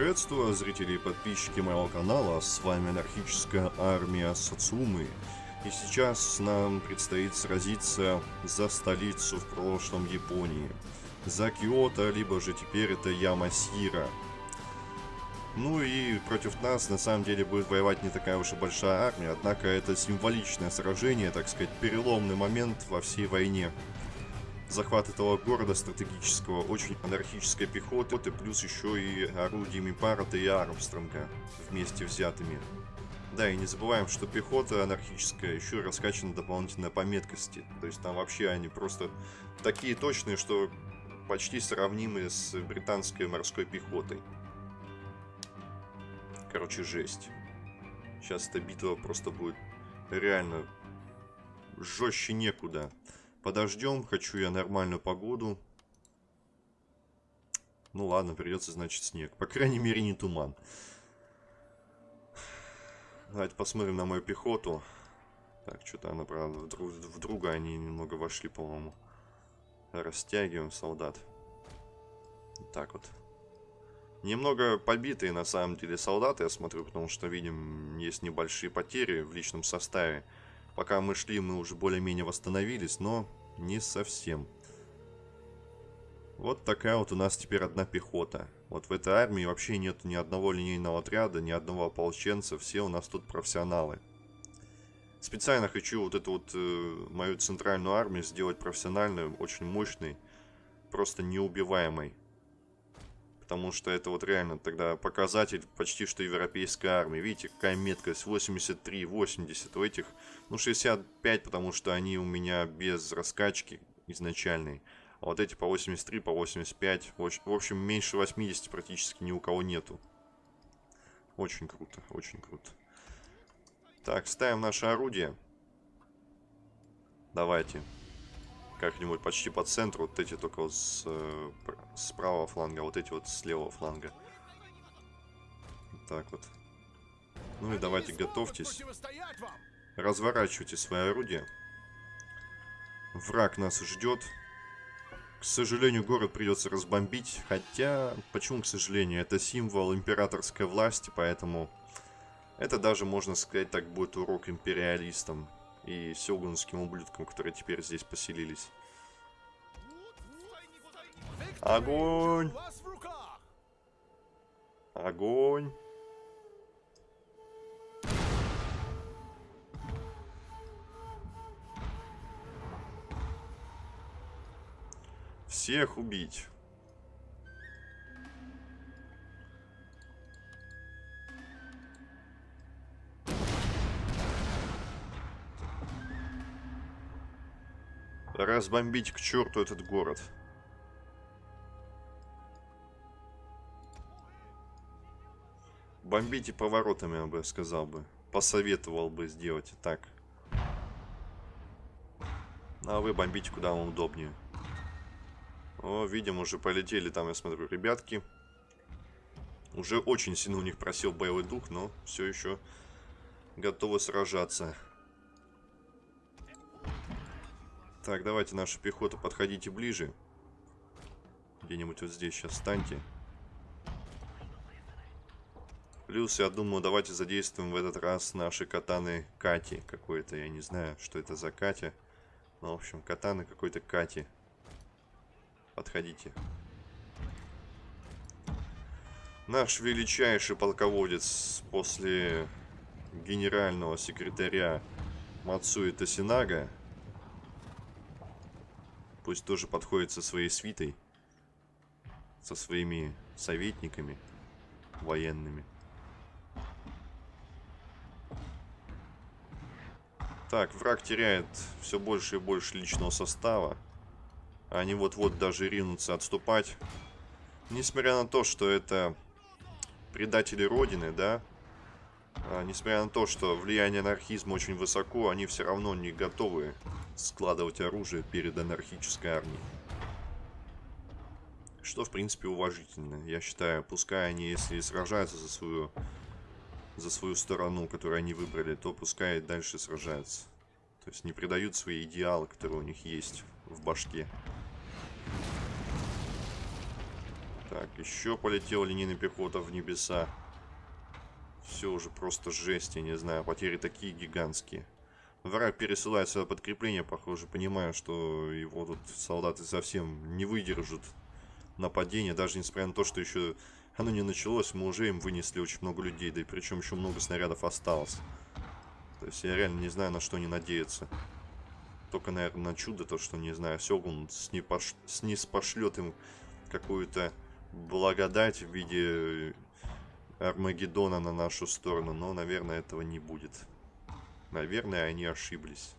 Приветствую зрители и подписчики моего канала, с вами анархическая армия Сацумы. И сейчас нам предстоит сразиться за столицу в прошлом Японии. За Киото, либо же теперь это Ямасира. Ну и против нас на самом деле будет воевать не такая уж и большая армия, однако это символичное сражение, так сказать, переломный момент во всей войне захват этого города стратегического, очень анархической пехоты, плюс еще и орудиями Парата и Армстронга вместе взятыми. Да, и не забываем, что пехота анархическая еще раскачана дополнительно по меткости. То есть там вообще они просто такие точные, что почти сравнимы с британской морской пехотой. Короче, жесть. Сейчас эта битва просто будет реально жестче некуда. Подождем, хочу я нормальную погоду. Ну ладно, придется, значит, снег. По крайней мере, не туман. Давайте посмотрим на мою пехоту. Так, что-то она, правда, в, друг, в друга они немного вошли, по-моему. Растягиваем солдат. Так вот. Немного побитые, на самом деле, солдаты, я смотрю, потому что, видим, есть небольшие потери в личном составе. Пока мы шли, мы уже более-менее восстановились, но не совсем. Вот такая вот у нас теперь одна пехота. Вот в этой армии вообще нет ни одного линейного отряда, ни одного ополченца. Все у нас тут профессионалы. Специально хочу вот эту вот э, мою центральную армию сделать профессиональной, очень мощной, просто неубиваемой. Потому что это вот реально тогда показатель почти что европейской армии. Видите, какая меткость? 83, 80. У этих, ну, 65, потому что они у меня без раскачки изначальной. А вот эти по 83, по 85. В общем, меньше 80 практически ни у кого нету. Очень круто, очень круто. Так, ставим наше орудие. Давайте как-нибудь почти по центру. Вот эти только вот с, э, с правого фланга, вот эти вот с левого фланга. Так вот. Ну и давайте готовьтесь. Разворачивайте свои орудия. Враг нас ждет. К сожалению, город придется разбомбить. Хотя, почему к сожалению? Это символ императорской власти, поэтому... Это даже, можно сказать, так будет урок империалистам и сёгунским ублюдкам, которые теперь здесь поселились. Огонь! Огонь! Всех убить. Разбомбить к черту этот город. Бомбите поворотами, я бы сказал бы. Посоветовал бы сделать так. А вы бомбите куда вам удобнее. О, видим, уже полетели там, я смотрю, ребятки. Уже очень сильно у них просил боевой дух, но все еще готовы сражаться. Так, давайте наша пехота, подходите ближе. Где-нибудь вот здесь сейчас встаньте. Плюс, я думаю, давайте задействуем в этот раз наши катаны Кати какой-то. Я не знаю, что это за Катя. Ну, в общем, катаны какой-то Кати. Подходите. Наш величайший полководец после генерального секретаря Мацуи Тосинага Пусть тоже подходит со своей свитой. Со своими советниками военными. Так, враг теряет все больше и больше личного состава. Они вот-вот даже ринутся отступать. Несмотря на то, что это предатели Родины, да, несмотря на то, что влияние анархизма очень высоко, они все равно не готовы складывать оружие перед анархической армией. Что, в принципе, уважительно. Я считаю, пускай они, если сражаются за свою, за свою сторону, которую они выбрали, то пускай дальше сражаются. То есть не предают свои идеалы, которые у них есть в башке. Так, еще полетел линейный пехота в небеса. Все уже просто жесть, я не знаю. Потери такие гигантские. Враг пересылает сюда подкрепление, похоже. Понимаю, что его тут солдаты совсем не выдержат нападения. Даже несмотря на то, что еще оно не началось, мы уже им вынесли очень много людей. Да и причем еще много снарядов осталось. То есть я реально не знаю, на что они надеются. Только, наверное, на чудо, то, что, не знаю, Сёгун снипош... снизпошлет им какую-то благодать в виде Армагеддона на нашу сторону. Но, наверное, этого не будет. Наверное, они ошиблись.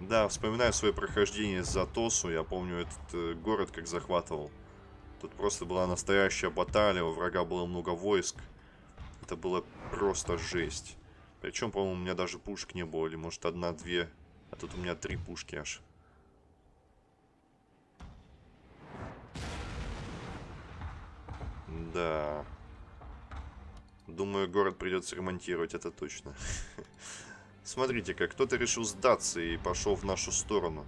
Да, вспоминаю свое прохождение за Тосу. Я помню этот э, город как захватывал. Тут просто была настоящая баталия, у врага было много войск. Это было просто жесть. Причем, по-моему, у меня даже пушек не было. Или, может, одна-две. А тут у меня три пушки аж. Да. Думаю, город придется ремонтировать, это точно. Смотрите, как кто-то решил сдаться и пошел в нашу сторону.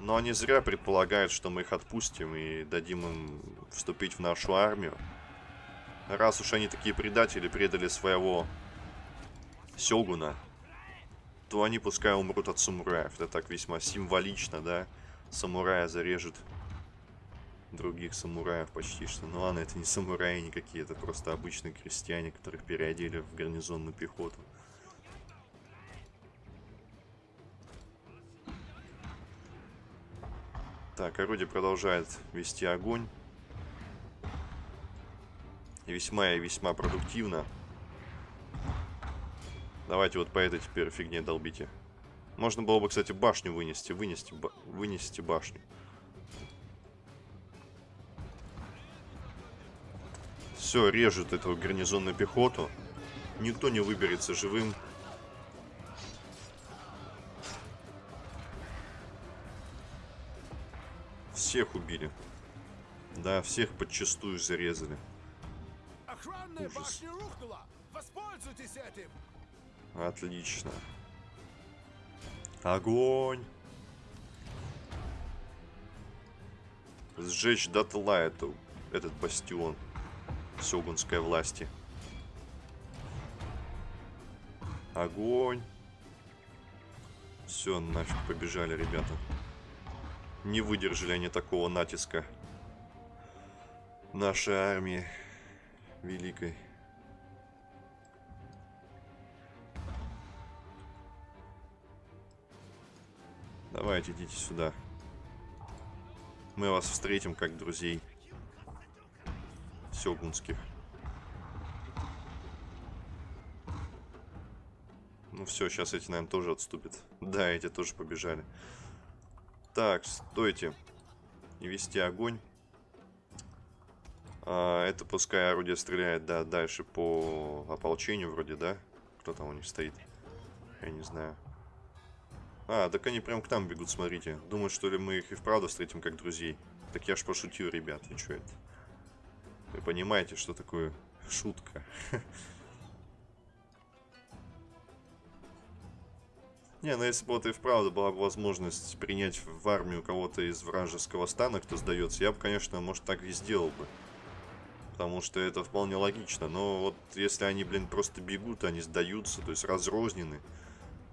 Но они зря предполагают, что мы их отпустим и дадим им вступить в нашу армию. Раз уж они такие предатели, предали своего Сёгуна, то они пускай умрут от самураев. Это так весьма символично, да? Самурая зарежет других самураев почти что. Ну ладно, это не самураи никакие, это просто обычные крестьяне, которых переодели в гарнизонную пехоту. Так, орудие продолжает вести огонь. Весьма и весьма продуктивно. Давайте вот по этой теперь фигне долбите. Можно было бы, кстати, башню вынести. Вынести, ба вынести башню. Все, режут эту гарнизонную пехоту. Никто не выберется живым. Всех убили. Да, всех подчастую зарезали. Охранная Ужас. башня рухнула! Воспользуйтесь этим! Отлично. Огонь! Сжечь дотла эту, этот бастион сёгунской власти. Огонь! Все, нафиг побежали, ребята. Не выдержали они такого натиска нашей армии великой. Давайте, идите сюда. Мы вас встретим как друзей. Сёгунских. Ну все, сейчас эти, наверное, тоже отступят. Да, эти тоже побежали. Так, стойте. И вести огонь. А, это пускай орудие стреляет, да, дальше по ополчению вроде, да? Кто там у них стоит? Я не знаю. А, так они прям к нам бегут, смотрите. Думают, что ли мы их и вправду встретим как друзей. Так я ж пошутил, ребят, и что это? Вы понимаете, что такое шутка? Не, ну если бы вот и вправду была бы возможность принять в армию кого-то из вражеского стана, кто сдается, я бы, конечно, может, так и сделал бы. Потому что это вполне логично. Но вот если они, блин, просто бегут, они сдаются, то есть разрознены,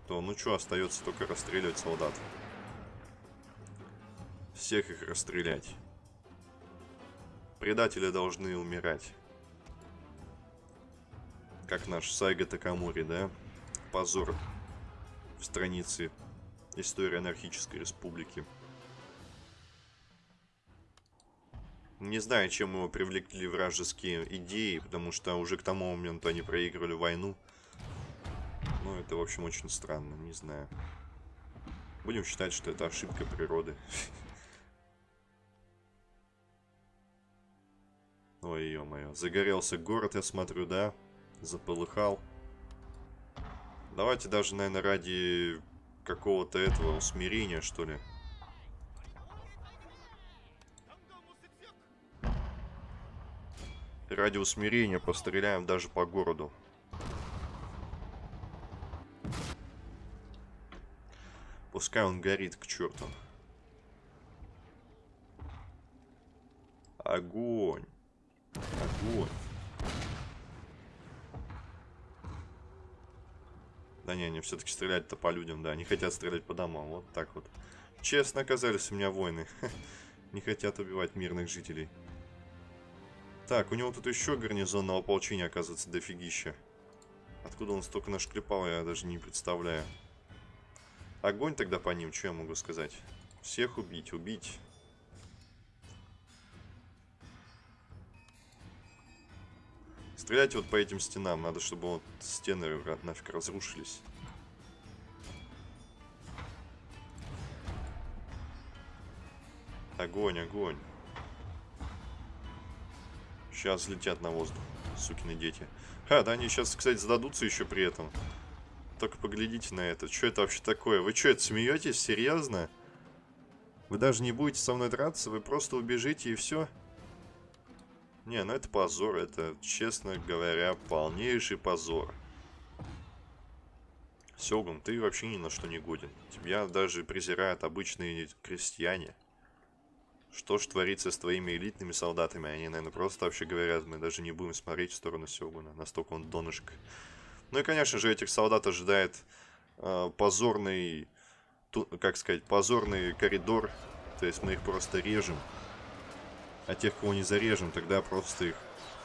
то ну что, остается только расстреливать солдат. Всех их расстрелять. Предатели должны умирать. Как наш Сайга Такамури, да? Позор в странице Истории анархической республики. Не знаю, чем его привлекли вражеские идеи, потому что уже к тому моменту они проигрывали войну. Ну, это, в общем, очень странно, не знаю. Будем считать, что это ошибка природы. Ой, ё-моё. Загорелся город, я смотрю, да? Заполыхал. Давайте даже, наверное, ради какого-то этого усмирения, что ли. Ради усмирения постреляем даже по городу. Пускай он горит к черту. Огонь. Огонь. Да не, они все-таки стрелять-то по людям, да. Не хотят стрелять по домам. Вот так вот. Честно оказались у меня войны. Не хотят убивать мирных жителей. Так, у него тут еще гарнизонного ополчения, оказывается, дофигища. Откуда он столько нашклепал, я даже не представляю. Огонь тогда по ним, что я могу сказать? Всех убить, убить. Стреляйте вот по этим стенам. Надо, чтобы вот стены нафиг разрушились. Огонь, огонь. Сейчас летят на воздух, сукины дети. Ха, да они сейчас, кстати, сдадутся еще при этом. Только поглядите на это. Что это вообще такое? Вы что, это смеетесь? Серьезно? Вы даже не будете со мной драться? Вы просто убежите и все? Не, ну это позор. Это, честно говоря, полнейший позор. Сёгун, ты вообще ни на что не годен. Тебя даже презирают обычные крестьяне. Что ж творится с твоими элитными солдатами? Они, наверное, просто вообще говорят, мы даже не будем смотреть в сторону Сёгуна. Настолько он донышко. Ну и, конечно же, этих солдат ожидает э, позорный, ту, как сказать, позорный коридор. То есть мы их просто режем. А тех, кого не зарежем, тогда просто их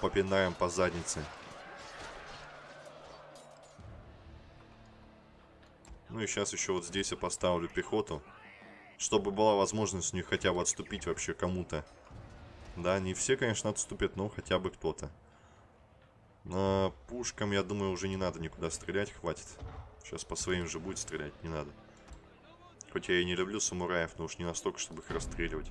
попинаем по заднице. Ну и сейчас еще вот здесь я поставлю пехоту. Чтобы была возможность у них хотя бы отступить вообще кому-то. Да, не все, конечно, отступят, но хотя бы кто-то. На пушкам, я думаю, уже не надо никуда стрелять, хватит. Сейчас по своим же будет стрелять, не надо. Хоть я и не люблю самураев, но уж не настолько, чтобы их расстреливать.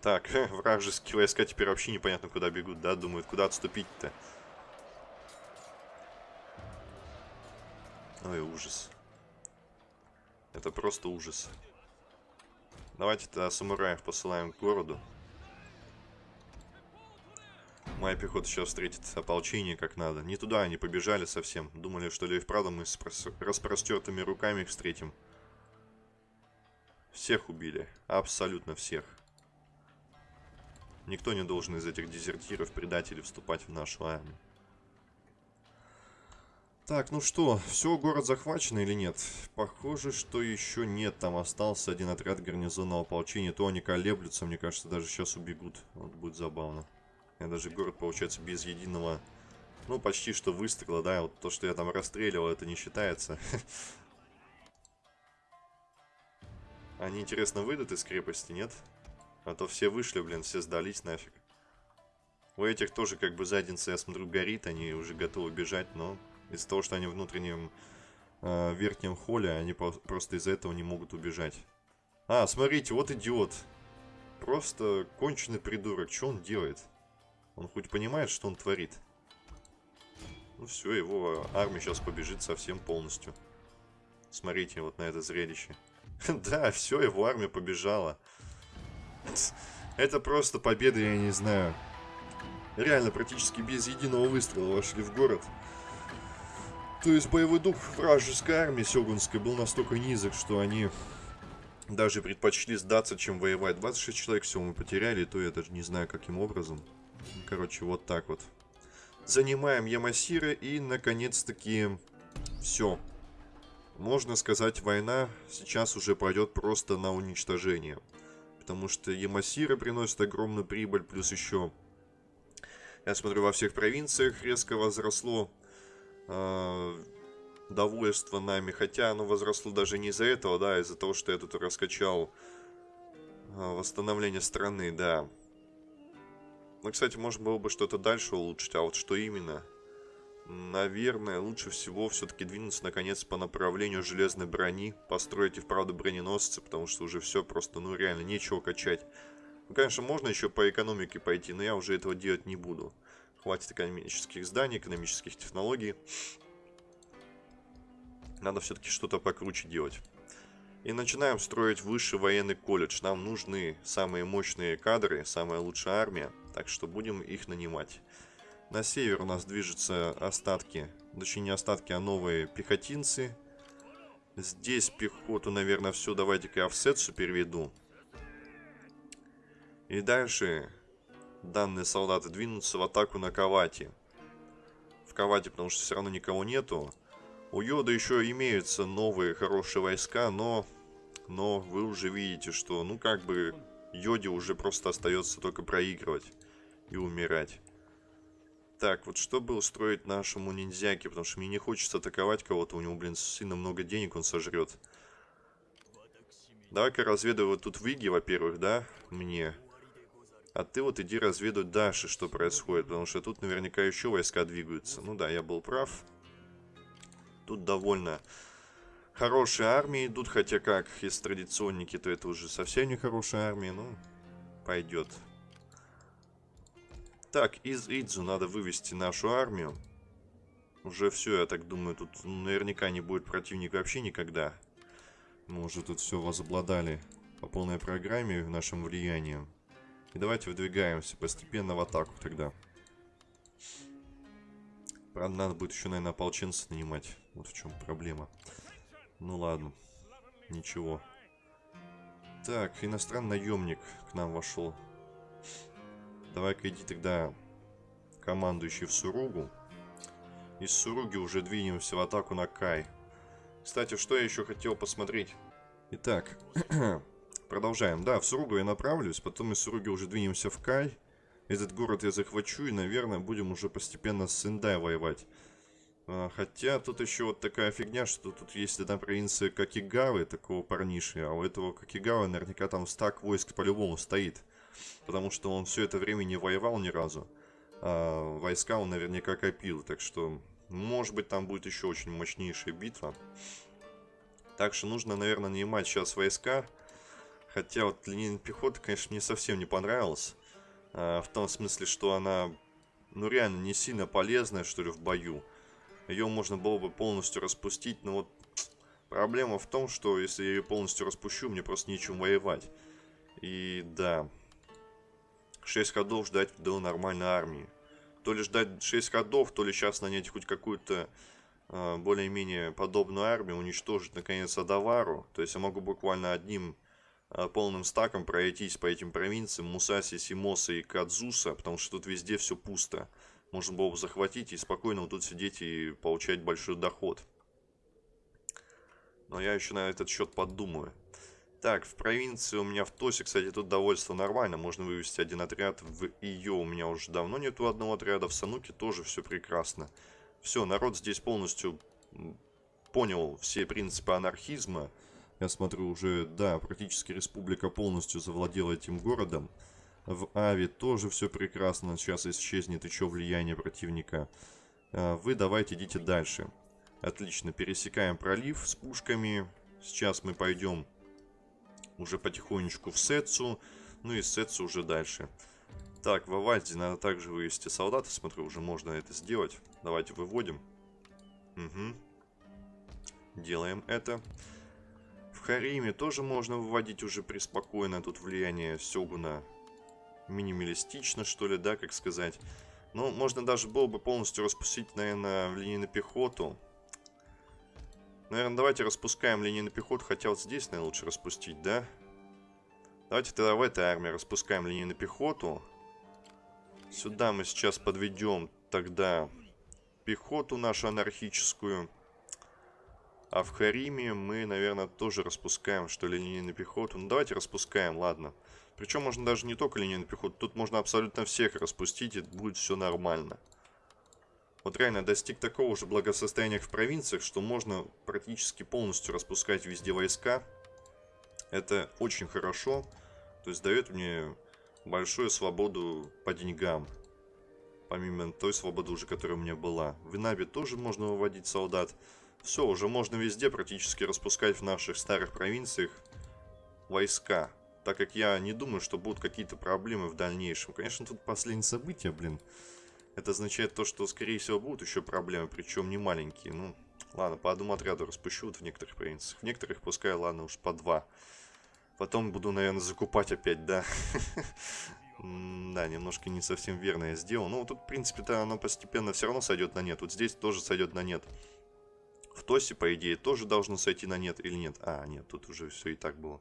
Так, вражеские войска теперь вообще непонятно куда бегут, да? Думают, куда отступить-то. Ой, ужас. Это просто ужас. Давайте-то самураев посылаем к городу. Моя пехота сейчас встретит ополчение как надо. Не туда они побежали совсем. Думали, что ли и вправду мы с распростертыми руками их встретим. Всех убили. Абсолютно всех. Никто не должен из этих дезертиров, предателей вступать в нашу армию. Так, ну что, все, город захвачен или нет? Похоже, что еще нет. Там остался один отряд гарнизонного ополчения. То они колеблются, мне кажется, даже сейчас убегут. Вот будет забавно. Я даже город, получается, без единого... Ну, почти что выстрела, да. Вот то, что я там расстреливал, это не считается. Они, интересно, выйдут из крепости, нет? А то все вышли, блин, все сдались нафиг. У этих тоже как бы задница, я смотрю, горит. Они уже готовы бежать, но из-за того, что они в внутреннем э, верхнем холле, они просто из-за этого не могут убежать. А, смотрите, вот идиот. Просто конченый придурок. Что он делает? Он хоть понимает, что он творит? Ну все, его армия сейчас побежит совсем полностью. Смотрите вот на это зрелище. Да, все, его армия побежала. Это просто победа, я не знаю. Реально, практически без единого выстрела вошли в город. То есть боевой дух вражеской армии сёгунской был настолько низок, что они даже предпочли сдаться, чем воевать. 26 человек всего мы потеряли, то я даже не знаю, каким образом. Короче, вот так вот. Занимаем Ямасира и, наконец-таки, все. Можно сказать, война сейчас уже пойдет просто на уничтожение. Потому что Ямасира приносит огромную прибыль, плюс еще, я смотрю, во всех провинциях резко возросло э, довольство нами. Хотя оно возросло даже не из-за этого, да, а из-за того, что я тут раскачал э, восстановление страны, да. Ну, кстати, можно было бы что-то дальше улучшить, а вот что именно? Наверное, лучше всего все-таки двинуться наконец по направлению железной брони, построить и вправду броненосцы, потому что уже все просто, ну реально, нечего качать. Ну, конечно, можно еще по экономике пойти, но я уже этого делать не буду. Хватит экономических зданий, экономических технологий. Надо все-таки что-то покруче делать. И начинаем строить высший военный колледж. Нам нужны самые мощные кадры, самая лучшая армия. Так что будем их нанимать. На север у нас движутся остатки. Точнее не остатки, а новые пехотинцы. Здесь пехоту, наверное, все. Давайте-ка я в сетсу переведу. И дальше данные солдаты двинутся в атаку на Кавати. В Кавати, потому что все равно никого нету. У Йода еще имеются новые хорошие войска, но... Но вы уже видите, что, ну, как бы, Йоде уже просто остается только проигрывать и умирать. Так, вот чтобы устроить нашему ниндзяке, потому что мне не хочется атаковать кого-то, у него, блин, сильно много денег он сожрет. Давай-ка разведывай вот тут Виги, во-первых, да, мне. А ты вот иди разведывать дальше, что происходит, потому что тут наверняка еще войска двигаются. Ну да, я был прав. Тут довольно хорошие армии идут, хотя как, если традиционники, то это уже совсем не хорошая армия, ну, пойдет. Так, из Идзу надо вывести нашу армию. Уже все, я так думаю, тут наверняка не будет противник вообще никогда. Мы уже тут все возобладали по полной программе нашим влиянием. И давайте выдвигаемся постепенно в атаку тогда. Правда, надо будет еще, наверное, ополченца нанимать. Вот в чем проблема. Ну ладно. Ничего. Так, иностранный наемник к нам вошел. Давай-ка иди тогда командующий в Суругу. Из Суруги уже двинемся в атаку на Кай. Кстати, что я еще хотел посмотреть? Итак, продолжаем. Да, в Суругу я направлюсь, потом из Суруги уже двинемся в Кай. Этот город я захвачу и, наверное, будем уже постепенно с Сендай воевать. А, хотя тут еще вот такая фигня, что тут есть одна провинция Какигавы, такого парниши, а у этого Какигавы наверняка там стак войск по-любому стоит потому что он все это время не воевал ни разу. А войска он наверняка копил, так что, может быть, там будет еще очень мощнейшая битва. Так что нужно, наверное, нанимать сейчас войска. Хотя вот линейная пехота, конечно, мне совсем не понравилась. А, в том смысле, что она, ну, реально не сильно полезная, что ли, в бою. Ее можно было бы полностью распустить, но вот проблема в том, что если я ее полностью распущу, мне просто нечем воевать. И да, 6 ходов ждать до нормальной армии. То ли ждать 6 ходов, то ли сейчас нанять хоть какую-то э, более-менее подобную армию, уничтожить наконец Адавару. То есть я могу буквально одним э, полным стаком пройтись по этим провинциям Мусаси, Симоса и Кадзуса, потому что тут везде все пусто. Можно было бы захватить и спокойно вот тут сидеть и получать большой доход. Но я еще на этот счет подумаю. Так, в провинции у меня в Тосе, кстати, тут довольство нормально. Можно вывести один отряд. В ее у меня уже давно нету одного отряда. В Сануке тоже все прекрасно. Все, народ здесь полностью понял все принципы анархизма. Я смотрю, уже, да, практически республика полностью завладела этим городом. В Ави тоже все прекрасно. Сейчас исчезнет еще влияние противника. А, вы давайте идите дальше. Отлично, пересекаем пролив с пушками. Сейчас мы пойдем уже потихонечку в Сетсу, ну и Сетсу уже дальше. Так, в Авальде надо также вывести солдата, смотрю, уже можно это сделать. Давайте выводим. Угу. Делаем это. В Хариме тоже можно выводить уже преспокойно. Тут влияние Сёгуна минималистично, что ли, да, как сказать. Ну, можно даже было бы полностью распустить, наверное, в на пехоту. Наверное, давайте распускаем линейную пехоту, хотя вот здесь, наверное, лучше распустить, да? Давайте тогда в этой армии распускаем линейную пехоту. Сюда мы сейчас подведем тогда пехоту нашу анархическую. А в Хариме мы, наверное, тоже распускаем, что ли, линейную пехоту. Ну, давайте распускаем, ладно. Причем можно даже не только линейную пехоту, тут можно абсолютно всех распустить, и будет все нормально. Вот реально достиг такого же благосостояния в провинциях, что можно практически полностью распускать везде войска. Это очень хорошо. То есть дает мне большую свободу по деньгам. Помимо той свободы уже, которая у меня была. В Инабе тоже можно выводить солдат. Все, уже можно везде практически распускать в наших старых провинциях войска. Так как я не думаю, что будут какие-то проблемы в дальнейшем. Конечно, тут последние события, блин. Это означает то, что, скорее всего, будут еще проблемы, причем не маленькие. Ну, ладно, по одному отряду распущу вот в некоторых провинциях. В некоторых пускай, ладно, уж по два. Потом буду, наверное, закупать опять, да. Да, немножко не совсем верно я сделал. Ну, тут, в принципе-то, оно постепенно все равно сойдет на нет. Вот здесь тоже сойдет на нет. В Тосе, по идее, тоже должно сойти на нет или нет? А, нет, тут уже все и так было.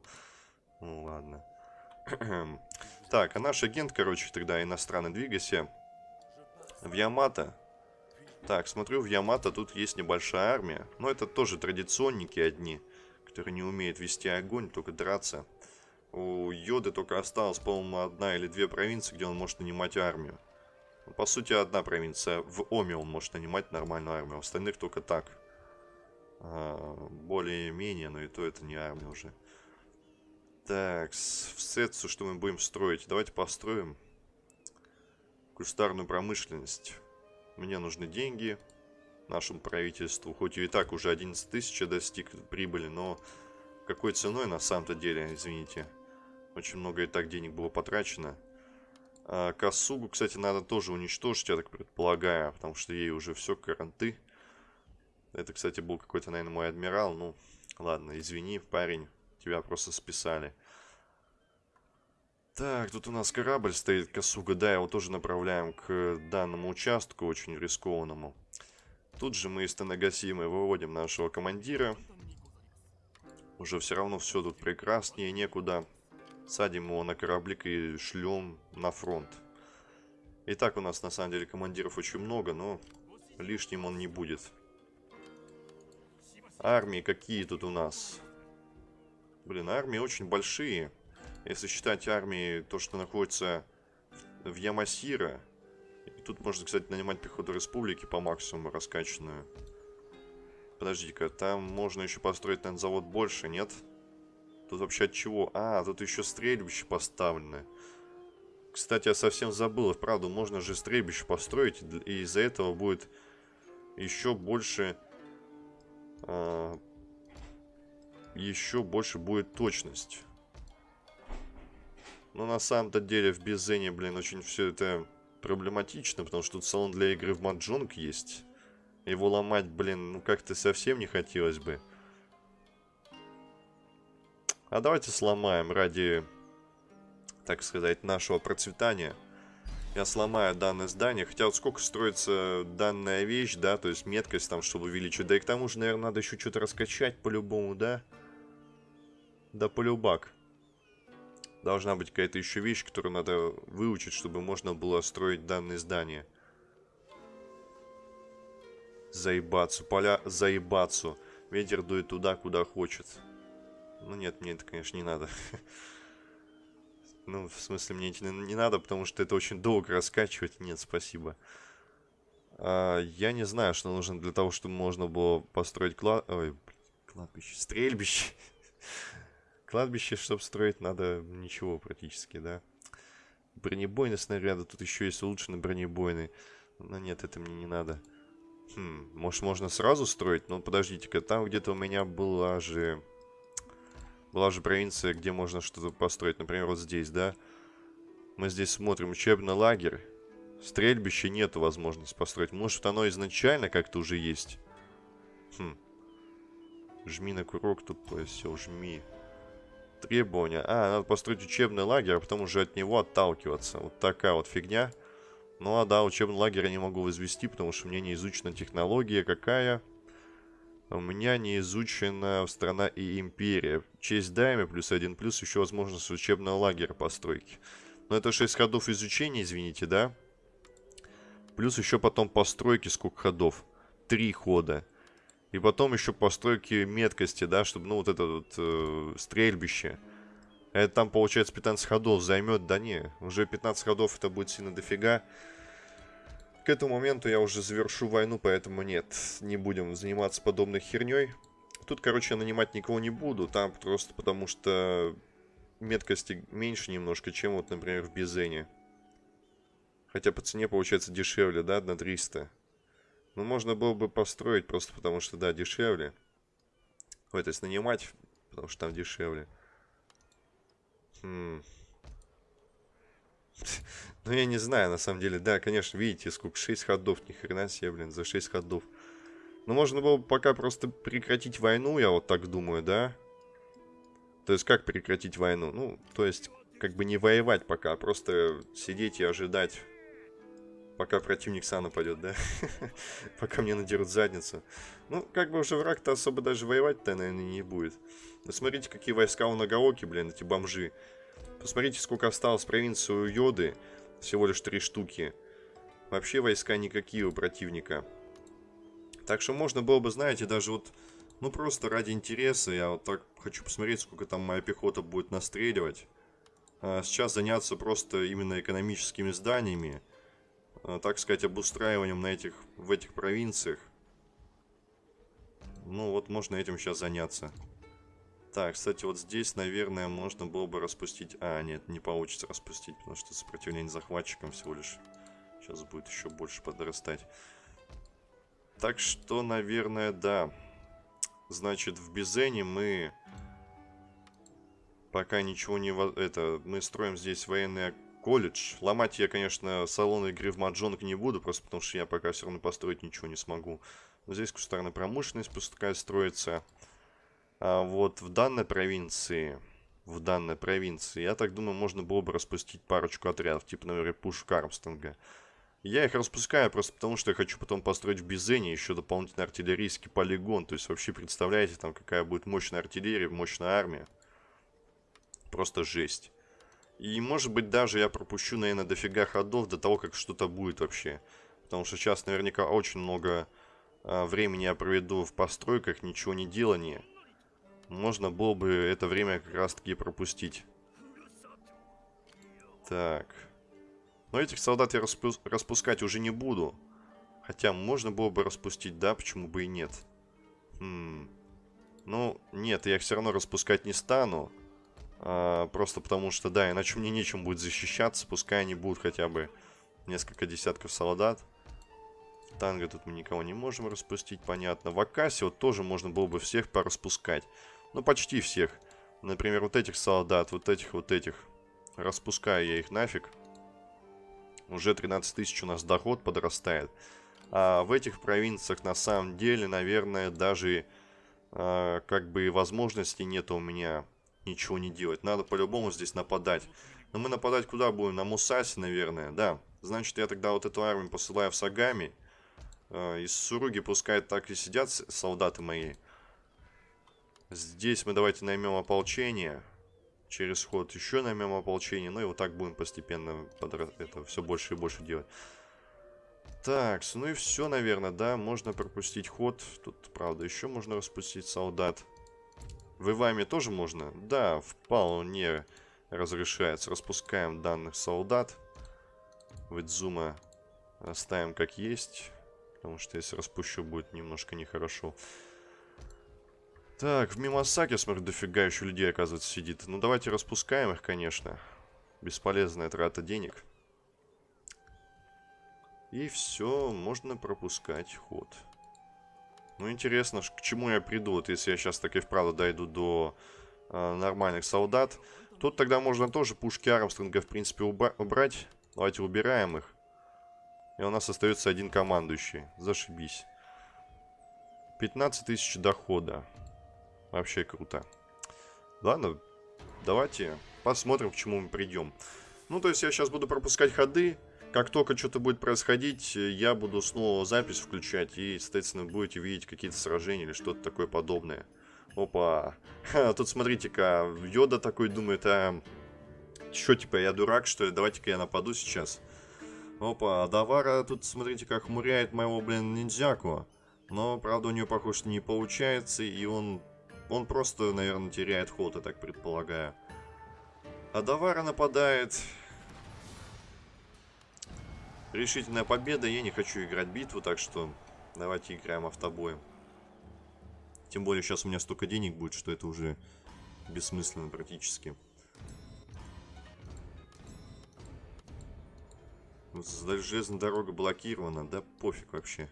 Ну, ладно. так, а наш агент, короче, тогда иностранный, двигайся в Ямато. Так, смотрю, в Ямато тут есть небольшая армия. Но это тоже традиционники одни, которые не умеют вести огонь, только драться. У Йоды только осталось, по-моему, одна или две провинции, где он может нанимать армию. Ну, по сути, одна провинция. В Оме он может нанимать нормальную армию. У остальных только так. А, Более-менее, но и то это не армия уже. Так, в Сетсу что мы будем строить? Давайте построим кустарную промышленность. Мне нужны деньги нашему правительству. Хоть и так уже 11 тысяч достиг прибыли, но какой ценой на самом-то деле, извините. Очень много и так денег было потрачено. А, Косугу, кстати, надо тоже уничтожить, я так предполагаю, потому что ей уже все каранты. Это, кстати, был какой-то, наверное, мой адмирал. Ну, ладно, извини, парень, тебя просто списали. Так, тут у нас корабль стоит, Косуга, да, его тоже направляем к данному участку, очень рискованному. Тут же мы из Танагасимы выводим нашего командира. Уже все равно все тут прекраснее, некуда. Садим его на кораблик и шлем на фронт. Итак, у нас на самом деле командиров очень много, но лишним он не будет. Армии какие тут у нас? Блин, армии очень большие. Если считать армии, то, что находится в Ямасира. Тут можно, кстати, нанимать пехоту республики по максимуму раскачанную. Подожди-ка, там можно еще построить, наверное, завод больше, нет? Тут вообще от чего? А, тут еще стрельбище поставлены. Кстати, я совсем забыл. Правда, можно же стрельбище построить, и из-за этого будет еще больше... А, еще больше будет точность. Но на самом-то деле в Безене, блин, очень все это проблематично, потому что тут салон для игры в Маджонг есть. Его ломать, блин, ну как-то совсем не хотелось бы. А давайте сломаем ради, так сказать, нашего процветания. Я сломаю данное здание. Хотя вот сколько строится данная вещь, да, то есть меткость там, чтобы увеличить. Да и к тому же, наверное, надо еще что-то раскачать по-любому, да? Да полюбак. Должна быть какая-то еще вещь, которую надо выучить, чтобы можно было строить данные здания. Заебаться. Поля заебаться. Ветер дует туда, куда хочет. Ну нет, мне это, конечно, не надо. Ну, в смысле, мне это не надо, потому что это очень долго раскачивать. Нет, спасибо. А, я не знаю, что нужно для того, чтобы можно было построить клад... Ой, кладбище. Стрельбище. Кладбище, чтобы строить, надо ничего практически, да. Бронебойные снаряды. Тут еще есть улучшенные бронебойные. Но нет, это мне не надо. Хм, может, можно сразу строить? Ну, подождите-ка, там где-то у меня была же... Была же провинция, где можно что-то построить. Например, вот здесь, да? Мы здесь смотрим учебный лагерь. Стрельбище нету возможности построить. Может, оно изначально как-то уже есть. Хм. Жми на курок тут, все, жми. Требования. А, надо построить учебный лагерь, а потом уже от него отталкиваться. Вот такая вот фигня. Ну а да, учебный лагерь я не могу возвести, потому что меня не изучена технология какая. У меня не изучена страна и империя. Честь дайме плюс один плюс еще возможность учебного лагеря постройки. Но это 6 ходов изучения, извините, да? Плюс еще потом постройки сколько ходов. Три хода. И потом еще постройки меткости, да, чтобы, ну, вот это вот э, стрельбище. Это там, получается, 15 ходов займет. Да не, уже 15 ходов это будет сильно дофига. К этому моменту я уже завершу войну, поэтому нет, не будем заниматься подобной херней. Тут, короче, нанимать никого не буду, там просто потому что меткости меньше немножко, чем вот, например, в Бизене. Хотя по цене получается дешевле, да, на 300. Ну, можно было бы построить, просто потому что, да, дешевле. Ой, то есть нанимать, потому что там дешевле. Хм. Ну, я не знаю, на самом деле. Да, конечно, видите, сколько, 6 ходов. Ни хрена себе, блин, за 6 ходов. Ну, можно было бы пока просто прекратить войну, я вот так думаю, да? То есть, как прекратить войну? Ну, то есть, как бы не воевать пока, а просто сидеть и ожидать Пока противник сам нападет, да? Пока мне надерут задницу. Ну, как бы уже враг-то особо даже воевать-то, наверное, не будет. Но смотрите, какие войска у Нагаоки, блин, эти бомжи. Посмотрите, сколько осталось провинции у Йоды. Всего лишь три штуки. Вообще войска никакие у противника. Так что можно было бы, знаете, даже вот... Ну, просто ради интереса. Я вот так хочу посмотреть, сколько там моя пехота будет настреливать. А сейчас заняться просто именно экономическими зданиями. А, так сказать, обустраиванием на этих, в этих провинциях. Ну, вот можно этим сейчас заняться. Так, кстати, вот здесь, наверное, можно было бы распустить... А, нет, не получится распустить, потому что сопротивление захватчикам всего лишь сейчас будет еще больше подрастать. Так что, наверное, да. Значит, в Бизене мы... Пока ничего не... Это, мы строим здесь военный колледж. Ломать я, конечно, салон игры в маджонг не буду, просто потому что я пока все равно построить ничего не смогу. Но здесь кустарная промышленность пускай строится. А вот в данной провинции, в данной провинции, я так думаю, можно было бы распустить парочку отрядов, типа, например, Пушек Армстронга. Я их распускаю просто потому, что я хочу потом построить в Бизене еще дополнительный артиллерийский полигон. То есть вообще представляете, там какая будет мощная артиллерия, мощная армия. Просто жесть. И может быть даже я пропущу, наверное, дофига ходов до того, как что-то будет вообще. Потому что сейчас наверняка очень много а, времени я проведу в постройках, ничего не делания можно было бы это время как раз таки пропустить. Так. Но этих солдат я распу распускать уже не буду. Хотя можно было бы распустить, да, почему бы и нет. Хм. Ну, нет, я их все равно распускать не стану. А, просто потому что, да, иначе мне нечем будет защищаться. Пускай они будут хотя бы несколько десятков солдат. Танго тут мы никого не можем распустить, понятно. В Акасе вот тоже можно было бы всех пораспускать. Ну, почти всех. Например, вот этих солдат, вот этих, вот этих. Распускаю я их нафиг. Уже 13 тысяч у нас доход подрастает. А в этих провинциях на самом деле, наверное, даже а, как бы возможности нет у меня ничего не делать. Надо по-любому здесь нападать. Но мы нападать куда будем? На Мусаси, наверное, да. Значит, я тогда вот эту армию посылаю в Сагами. А, из Суруги пускай так и сидят солдаты мои. Здесь мы давайте наймем ополчение. Через ход еще наймем ополчение. Ну и вот так будем постепенно это все больше и больше делать. Так, ну и все, наверное, да. Можно пропустить ход. Тут, правда, еще можно распустить солдат. В Иваме тоже можно? Да, вполне разрешается. Распускаем данных солдат. Выдзума оставим как есть. Потому что если распущу, будет немножко нехорошо. Так, в Мимасаке, смотрю, дофига еще людей, оказывается, сидит. Ну, давайте распускаем их, конечно. Бесполезная трата денег. И все, можно пропускать ход. Ну, интересно, к чему я приду, вот если я сейчас так и вправду дойду до э, нормальных солдат. Тут тогда можно тоже пушки Армстронга, в принципе, убрать. Давайте убираем их. И у нас остается один командующий. Зашибись. 15 тысяч дохода. Вообще круто. Ладно, давайте посмотрим, к чему мы придем. Ну, то есть я сейчас буду пропускать ходы. Как только что-то будет происходить, я буду снова запись включать. И, соответственно, будете видеть какие-то сражения или что-то такое подобное. Опа. Ха, тут смотрите-ка, Йода такой думает, а... Чё, типа, я дурак, что ли? Давайте-ка я нападу сейчас. Опа, Давара тут, смотрите, как хмуряет моего, блин, ниндзяку. Но, правда, у нее, похоже, не получается, и он он просто, наверное, теряет ход, я так предполагаю. А Давара нападает. Решительная победа. Я не хочу играть битву, так что давайте играем автобоем. Тем более сейчас у меня столько денег будет, что это уже бессмысленно практически. Железная дорога блокирована, да пофиг вообще.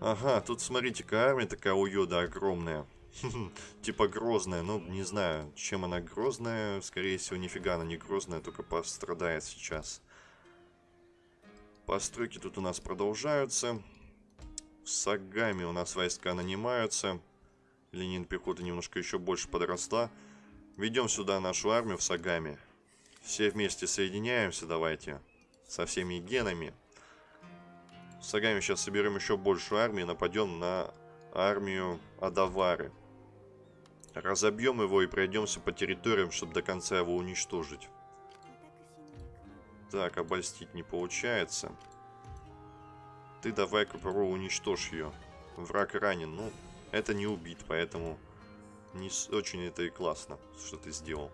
Ага, тут смотрите-ка, армия такая у Йода огромная. Типа грозная, ну не знаю, чем она грозная. Скорее всего, нифига она не грозная, только пострадает сейчас. Постройки тут у нас продолжаются. В Сагами у нас войска нанимаются. Линия пехоты немножко еще больше подросла. Ведем сюда нашу армию в Сагами. Все вместе соединяемся, давайте. со всеми генами. С Агами сейчас соберем еще большую армию, нападем на армию Адавары. Разобьем его и пройдемся по территориям, чтобы до конца его уничтожить. Так, обольстить не получается. Ты давай-ка попробуй уничтожь ее. Враг ранен. Ну, это не убит, поэтому не очень это и классно, что ты сделал.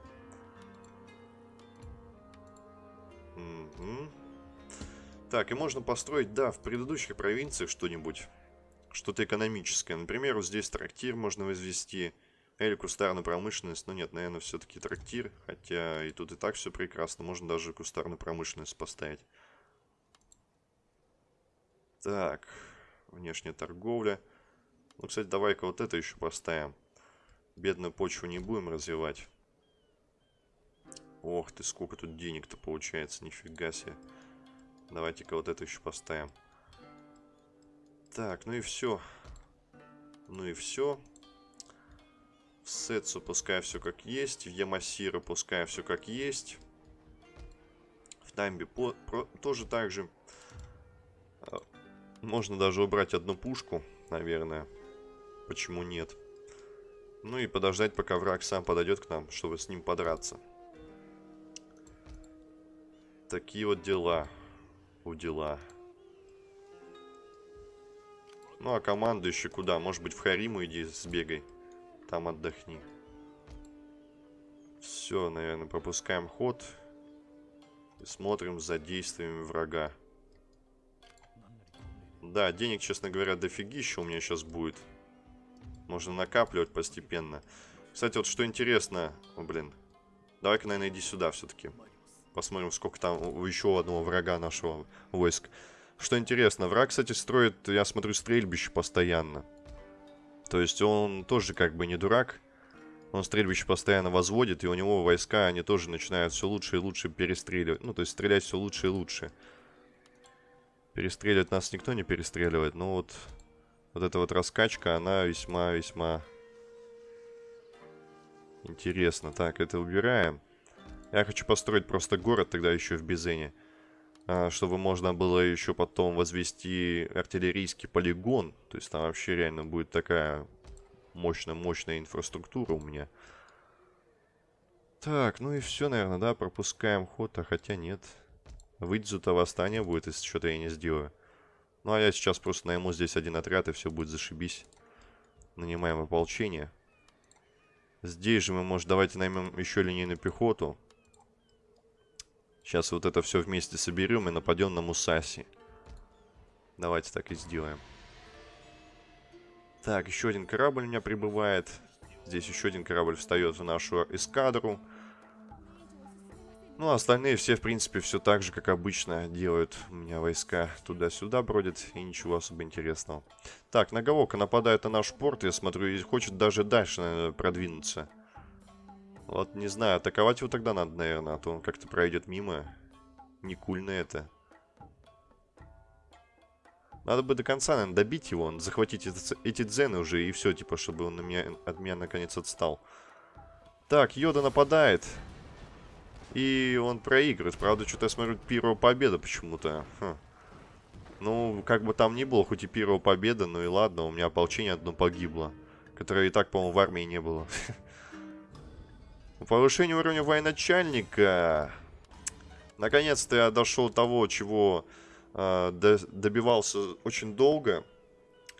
Угу. Так, и можно построить, да, в предыдущих провинциях что-нибудь. Что-то экономическое. Например, вот здесь трактир можно возвести. Или кустарную промышленность. Но нет, наверное, все-таки трактир. Хотя и тут и так все прекрасно. Можно даже кустарную промышленность поставить. Так, внешняя торговля. Ну, кстати, давай-ка вот это еще поставим. Бедную почву не будем развивать. Ох ты, сколько тут денег-то получается, нифига себе. Давайте-ка вот это еще поставим. Так, ну и все. Ну и все. Сетсу пускай все как есть. В Ямасира пускай все как есть. В Дамбе по, про, тоже так же. А, можно даже убрать одну пушку, наверное. Почему нет? Ну и подождать, пока враг сам подойдет к нам, чтобы с ним подраться. Такие вот дела. У дела. Ну, а команду еще куда? Может быть, в Хариму иди сбегай. Там отдохни. Все, наверное, пропускаем ход. И смотрим за действиями врага. Да, денег, честно говоря, дофигища у меня сейчас будет. Можно накапливать постепенно. Кстати, вот что интересно... О, блин. Давай-ка, наверное, иди сюда все-таки. Посмотрим, сколько там у еще одного врага нашего войск. Что интересно, враг, кстати, строит, я смотрю, стрельбище постоянно. То есть он тоже как бы не дурак. Он стрельбище постоянно возводит, и у него войска, они тоже начинают все лучше и лучше перестреливать. Ну, то есть стрелять все лучше и лучше. Перестреливать нас никто не перестреливает, но вот, вот эта вот раскачка, она весьма-весьма интересна. Так, это убираем. Я хочу построить просто город тогда еще в Бизене. А, чтобы можно было еще потом возвести артиллерийский полигон. То есть там вообще реально будет такая мощная-мощная инфраструктура у меня. Так, ну и все, наверное, да, пропускаем ход, а хотя нет. Выйдзу-то восстание будет, если что-то я не сделаю. Ну, а я сейчас просто найму здесь один отряд, и все будет зашибись. Нанимаем ополчение. Здесь же мы, может, давайте наймем еще линейную пехоту. Сейчас вот это все вместе соберем и нападем на Мусаси. Давайте так и сделаем. Так, еще один корабль у меня прибывает. Здесь еще один корабль встает в нашу эскадру. Ну, а остальные все, в принципе, все так же, как обычно делают. У меня войска туда-сюда бродят, и ничего особо интересного. Так, Наговока нападает на наш порт, я смотрю, и хочет даже дальше наверное, продвинуться. Вот не знаю, атаковать его тогда надо, наверное, а то он как-то пройдет мимо. Не кульно это. Надо бы до конца, наверное, добить его, захватить эти, дзены уже, и все, типа, чтобы он на меня, от меня наконец отстал. Так, Йода нападает. И он проигрывает. Правда, что-то я смотрю, первая победа почему-то. Хм. Ну, как бы там ни было, хоть и первая победа, ну и ладно, у меня ополчение одно погибло. Которое и так, по-моему, в армии не было. Повышение уровня военачальника. Наконец-то я дошел до того, чего э, до, добивался очень долго.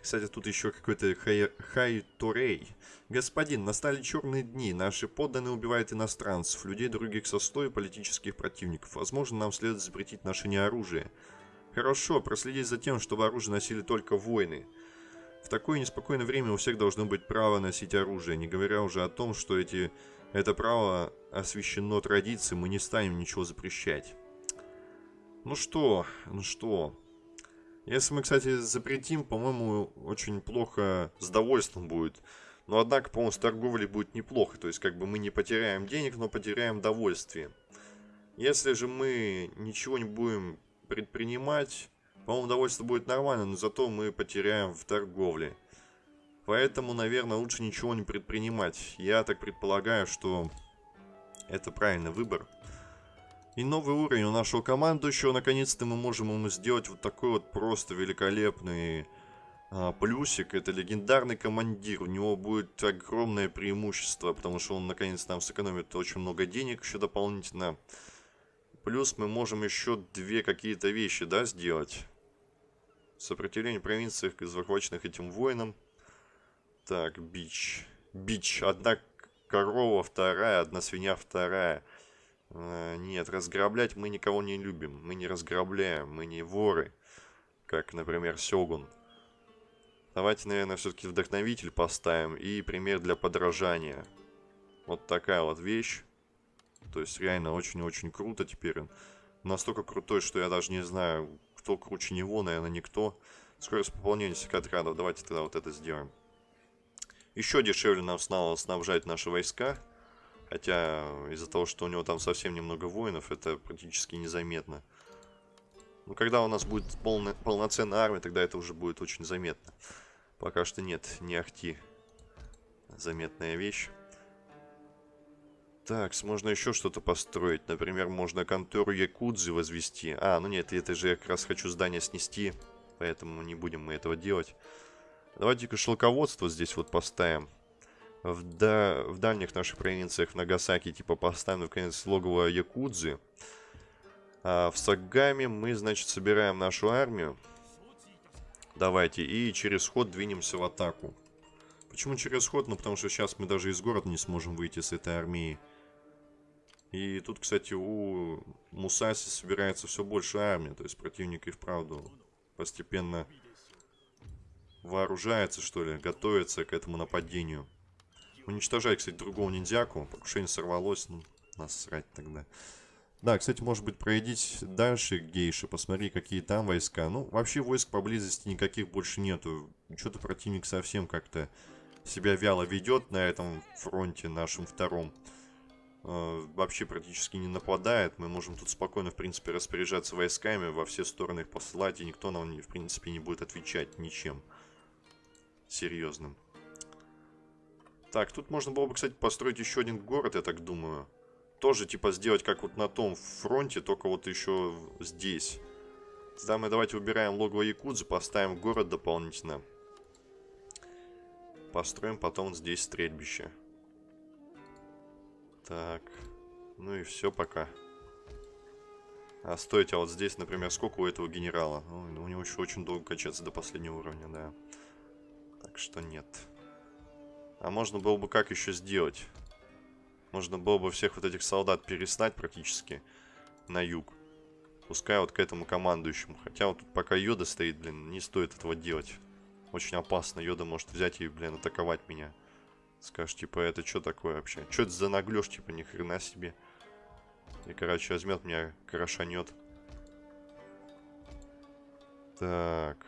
Кстати, тут еще какой-то хай, Хайтурей. Господин, настали черные дни. Наши подданные убивают иностранцев, людей других сословий, политических противников. Возможно, нам следует запретить ношение оружия. Хорошо, проследить за тем, чтобы оружие носили только воины. В такое неспокойное время у всех должно быть право носить оружие, не говоря уже о том, что эти это право освящено традицией, мы не станем ничего запрещать. Ну что, ну что. Если мы, кстати, запретим, по-моему, очень плохо с довольством будет. Но, однако, по-моему, с торговлей будет неплохо. То есть, как бы мы не потеряем денег, но потеряем довольствие. Если же мы ничего не будем предпринимать, по-моему, довольство будет нормально, но зато мы потеряем в торговле. Поэтому, наверное, лучше ничего не предпринимать. Я так предполагаю, что это правильный выбор. И новый уровень у нашего командующего. Наконец-то мы можем ему сделать вот такой вот просто великолепный а, плюсик. Это легендарный командир. У него будет огромное преимущество, потому что он наконец нам сэкономит очень много денег еще дополнительно. Плюс мы можем еще две какие-то вещи, да, сделать. Сопротивление провинции, захваченных этим воином. Так, бич. Бич. Одна корова, вторая, одна свинья, вторая. Э, нет, разграблять мы никого не любим. Мы не разграбляем, мы не воры. Как, например, Сёгун. Давайте, наверное, все-таки вдохновитель поставим и пример для подражания. Вот такая вот вещь. То есть реально очень-очень круто теперь. Настолько крутой, что я даже не знаю, кто круче него, наверное, никто. Скорость пополнения секотрядов. Давайте тогда вот это сделаем. Еще дешевле нам стало снабжать наши войска. Хотя из-за того, что у него там совсем немного воинов, это практически незаметно. Но когда у нас будет полно, полноценная армия, тогда это уже будет очень заметно. Пока что нет, не ахти. Заметная вещь. Так, можно еще что-то построить. Например, можно контору Якудзы возвести. А, ну нет, это же я как раз хочу здание снести. Поэтому не будем мы этого делать. Давайте-ка шелководство здесь вот поставим. В, да, в дальних наших провинциях в Нагасаки типа поставим, наконец, логово Якудзы. А в Сагаме мы, значит, собираем нашу армию. Давайте, и через ход двинемся в атаку. Почему через ход? Ну, потому что сейчас мы даже из города не сможем выйти с этой армией. И тут, кстати, у Мусаси собирается все больше армии. То есть противник и вправду постепенно вооружается, что ли, готовится к этому нападению. Уничтожай, кстати, другого ниндзяку. Покушение сорвалось, ну, насрать тогда. Да, кстати, может быть, пройдите дальше гейши, посмотри, какие там войска. Ну, вообще войск поблизости никаких больше нету. Что-то противник совсем как-то себя вяло ведет на этом фронте нашем втором. Э, вообще практически не нападает. Мы можем тут спокойно, в принципе, распоряжаться войсками, во все стороны их посылать, и никто нам, в принципе, не будет отвечать ничем серьезным. Так, тут можно было бы, кстати, построить еще один город, я так думаю. Тоже, типа, сделать как вот на том фронте, только вот еще здесь. Тогда мы давайте убираем логово Якудзы, поставим город дополнительно. Построим потом здесь стрельбище. Так. Ну и все пока. А стойте, а вот здесь, например, сколько у этого генерала? Ну, у него еще очень долго качаться до последнего уровня, да. Что нет. А можно было бы как еще сделать? Можно было бы всех вот этих солдат переснать практически на юг. Пускай вот к этому командующему. Хотя вот тут пока Йода стоит, блин, не стоит этого делать. Очень опасно. Йода может взять и, блин, атаковать меня. Скажешь, типа, это что такое вообще? Что это за наглешь, типа, ни хрена себе. И, короче, возьмет меня, крошанет. Так.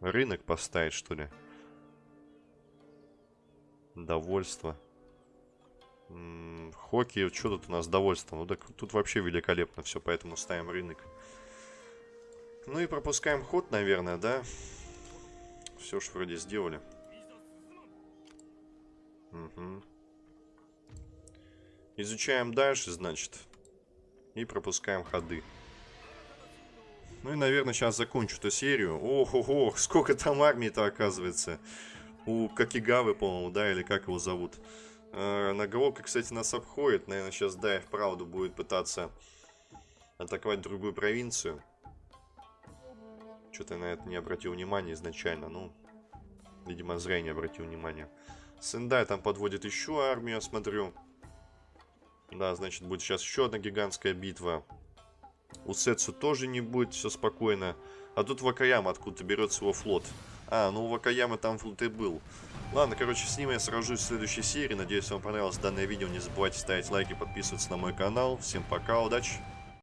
Рынок поставить, что ли? Довольство. М хоккей, что тут у нас довольство? Ну так тут вообще великолепно все, поэтому ставим рынок. Ну и пропускаем ход, наверное, да? Все ж вроде сделали. Угу. Изучаем дальше, значит. И пропускаем ходы. Ну и, наверное, сейчас закончу эту серию. Ох, ох, сколько там армии-то оказывается. У Какигавы, по-моему, да, или как его зовут. Э, Наголовка, кстати, нас обходит. Наверное, сейчас, да, и вправду будет пытаться атаковать другую провинцию. Что-то я на это не обратил внимания изначально. Ну, видимо, зря не обратил внимания. Сендай там подводит еще армию, смотрю. Да, значит, будет сейчас еще одна гигантская битва. У Сетсу тоже не будет, все спокойно. А тут Вакаяма откуда-то берет его флот. А, ну у Вакаямы там флот и был. Ладно, короче, с ним я сражусь в следующей серии. Надеюсь, вам понравилось данное видео. Не забывайте ставить лайки, подписываться на мой канал. Всем пока, удачи!